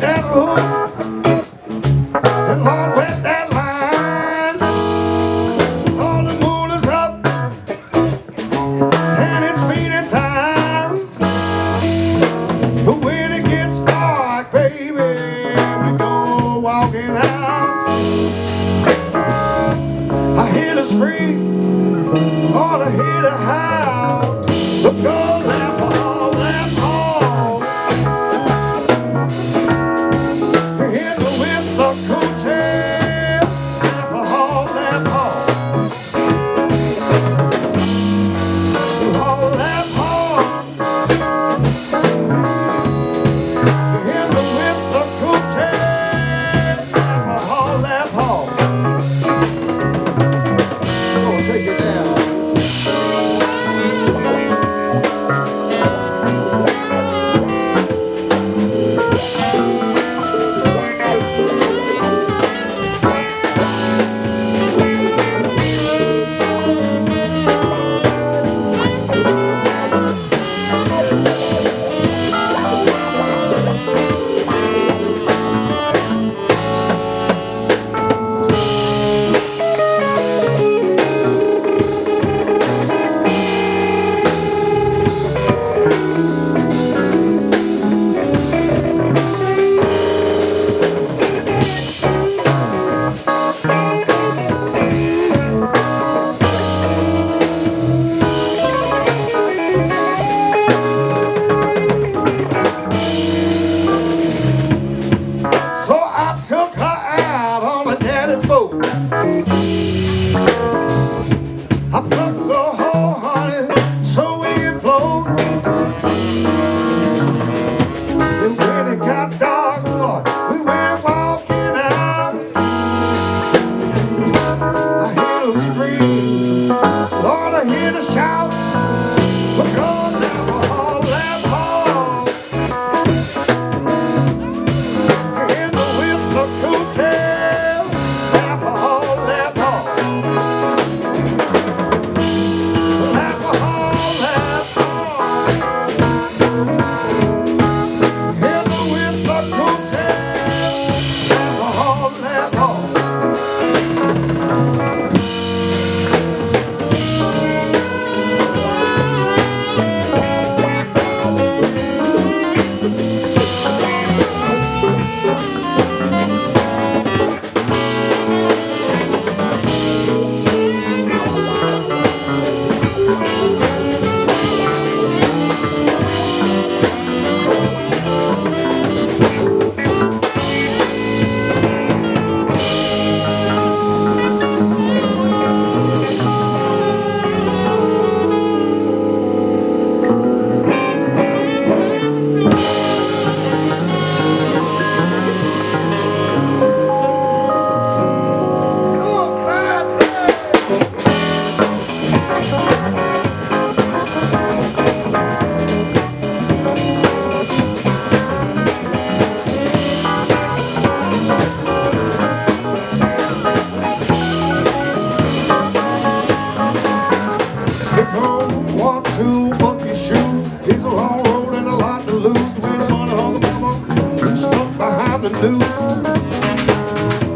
terror. one, two, monkey shoes. It's a long road and a lot to lose. When the money on the mama, stuck behind the noose.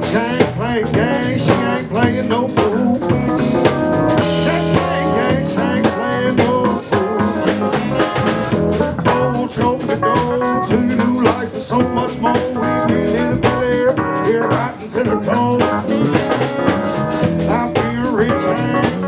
She ain't playing games, she ain't playing no fool. She ain't playing games, she ain't playing no fool. Don't open the door to your new life is so much more. We need can live there, here right until the cold. I'll be a rich man.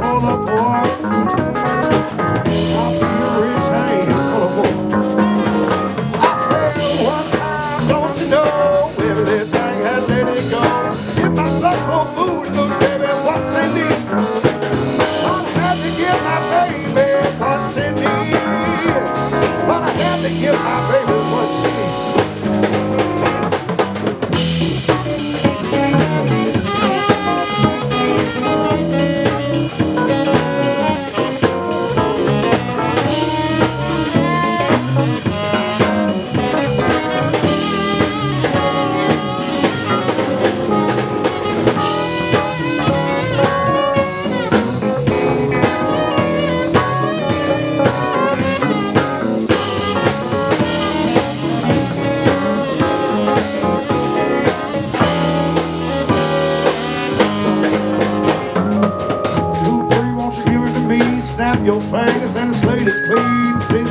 Snap your fingers and the slate is clean.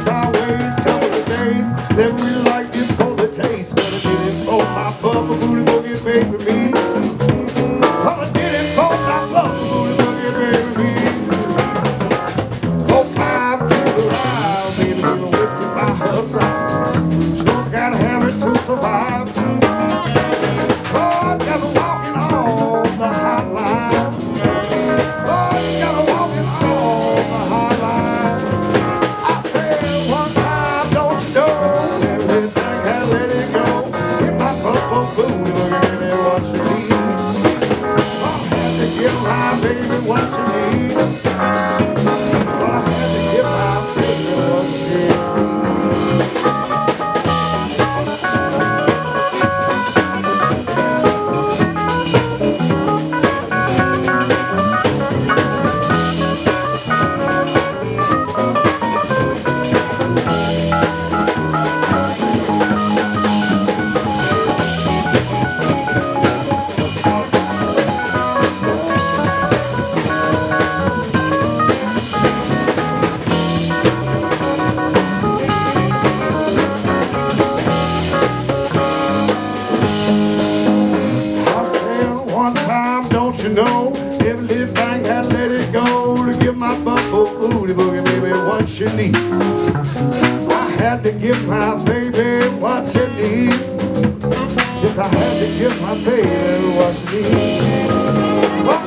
you know Every little thing I let it go To give my buffalo booty boogie baby what she need? I had to give my baby what she need. Yes, I had to give my baby what she need. Oh,